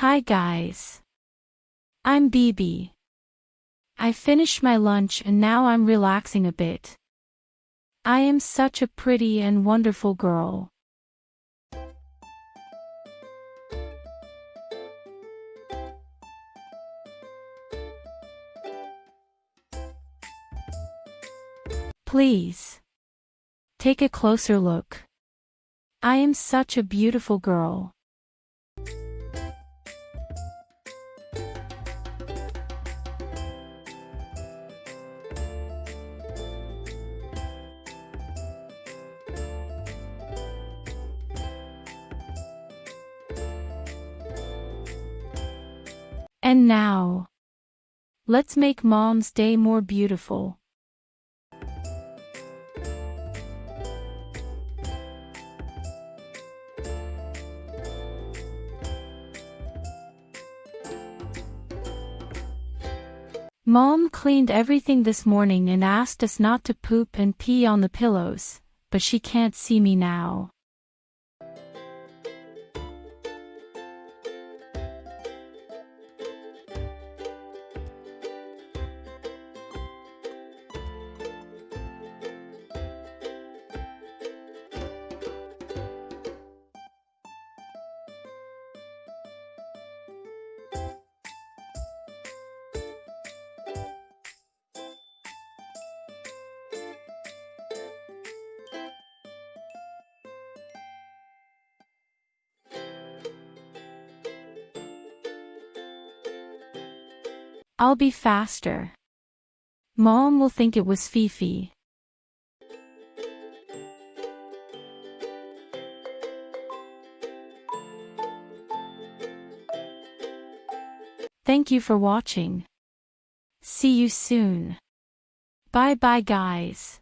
Hi guys. I'm Bibi. I finished my lunch and now I'm relaxing a bit. I am such a pretty and wonderful girl. Please. Take a closer look. I am such a beautiful girl. And now, let's make mom's day more beautiful. Mom cleaned everything this morning and asked us not to poop and pee on the pillows, but she can't see me now. I'll be faster. Mom will think it was Fifi. Thank you for watching. See you soon. Bye bye guys.